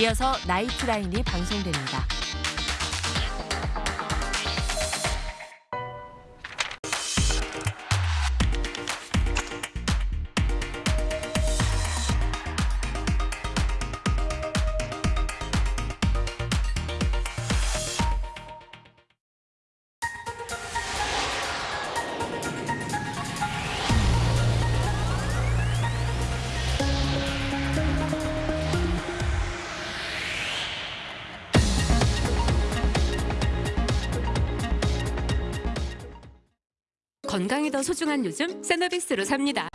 이어서 나이트라인이 방송됩니다. 건강이 더 소중한 요즘 세너비스로 삽니다.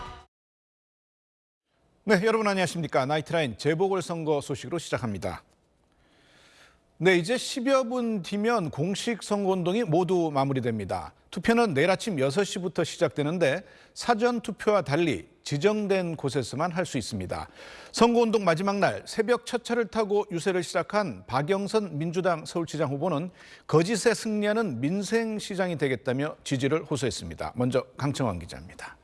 네, 여러분 안녕하십니까. 나이트라인 재보궐선거 소식으로 시작합니다. 네, 이제 10여 분 뒤면 공식 선거운동이 모두 마무리됩니다. 투표는 내일 아침 6시부터 시작되는데 사전 투표와 달리 지정된 곳에서만 할 수 있습니다. 선거운동 마지막 날 새벽 첫 차를 타고 유세를 시작한 박영선 민주당 서울시장 후보는 거짓에 승리하는 민생시장이 되겠다며 지지를 호소했습니다. 먼저 강청원 기자입니다.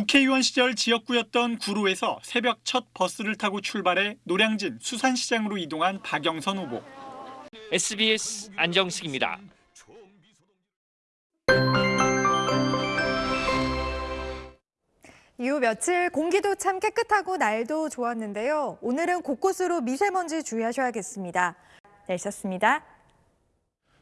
국회의원 시절 지역구였던 구로에서 새벽 첫 버스를 타고 출발해 노량진 수산시장으로 이동한 박영선 후보. SBS 안정식입니다. 이후 며칠 공기도 참 깨끗하고 날도 좋았는데요. 오늘은 곳곳으로 미세먼지 주의하셔야겠습니다. 날씨였습니다. 네,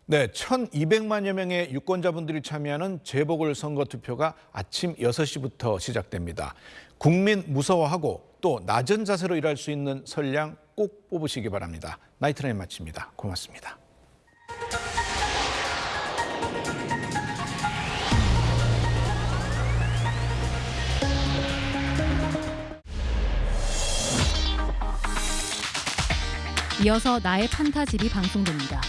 1,200만여 명의 유권자분들이 참여하는 재보궐선거 투표가 아침 6시부터 시작됩니다. 국민 무서워하고 또 낮은 자세로 일할 수 있는 선량 꼭 뽑으시기 바랍니다. 나이트라인 마칩니다. 고맙습니다. 이어서 나의 판타집이 방송됩니다.